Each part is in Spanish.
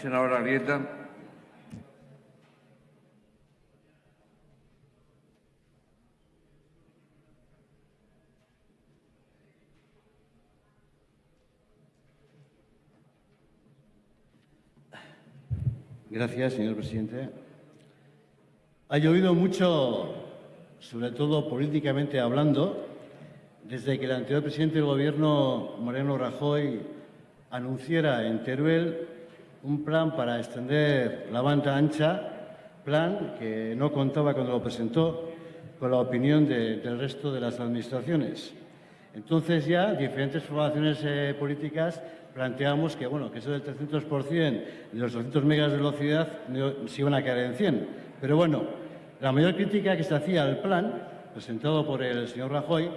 Senadora Arrieta. Gracias, señor presidente. Ha llovido mucho, sobre todo políticamente hablando, desde que el anterior presidente del Gobierno, Moreno Rajoy, anunciara en Teruel un plan para extender la banda ancha, plan que no contaba cuando lo presentó con la opinión de- del resto de las administraciones. Entonces ya diferentes formaciones eh, políticas planteamos que, bueno, que eso del 300% de los 200 megas de velocidad se iban a caer en 100. Pero bueno, la mayor crítica que se hacía al plan, presentado por el señor Rajoy,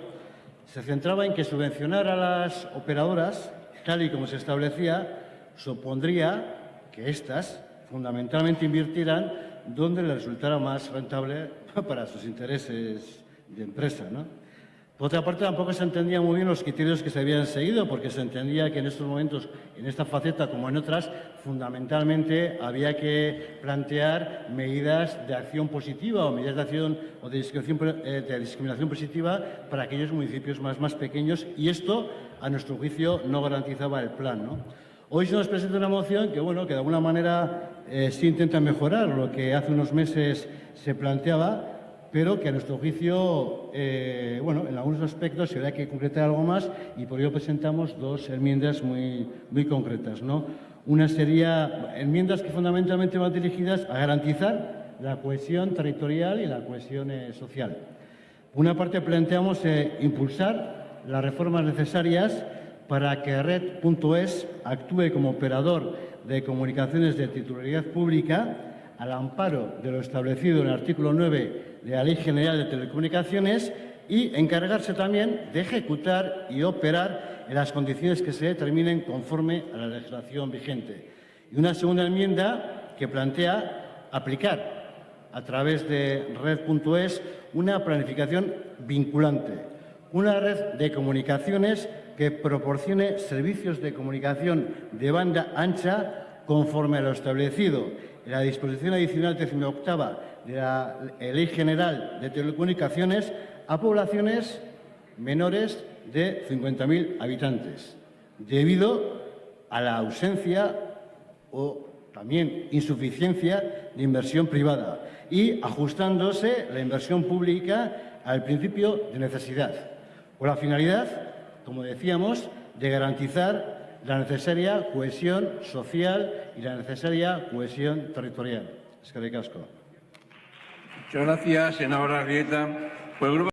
se centraba en que subvencionar a las operadoras, tal y como se establecía, supondría que éstas fundamentalmente invirtieran donde les resultara más rentable para sus intereses de empresa. ¿no? Por otra parte, tampoco se entendían muy bien los criterios que se habían seguido, porque se entendía que en estos momentos, en esta faceta como en otras, fundamentalmente había que plantear medidas de acción positiva o medidas de acción o de discriminación, eh, positiva para aquellos municipios más, más pequeños y esto, a nuestro juicio, no garantizaba el plan. ¿no? Hoy se nos presenta una moción que, bueno, que de alguna manera eh, sí intenta mejorar lo que hace unos meses se planteaba, pero que a nuestro juicio, eh, bueno, en algunos aspectos se habría que concretar algo más y por ello presentamos dos enmiendas muy, muy concretas. ¿no? Una sería enmiendas que fundamentalmente van dirigidas a garantizar la cohesión territorial y la cohesión eh, social. Una parte, planteamos eh, impulsar las reformas necesarias para que Red.es actúe como operador de comunicaciones de titularidad pública al amparo de lo establecido en el artículo 9 de la Ley General de Telecomunicaciones y encargarse también de ejecutar y operar en las condiciones que se determinen conforme a la legislación vigente. Y una segunda enmienda que plantea aplicar a través de red.es una planificación vinculante, una red de comunicaciones que proporcione servicios de comunicación de banda ancha conforme a lo establecido. En la disposición adicional 18 de la Ley General de Telecomunicaciones a poblaciones menores de 50.000 habitantes, debido a la ausencia o también insuficiencia de inversión privada y ajustándose la inversión pública al principio de necesidad, con la finalidad, como decíamos, de garantizar la necesaria cohesión social y la necesaria cohesión territorial. Es que el grupo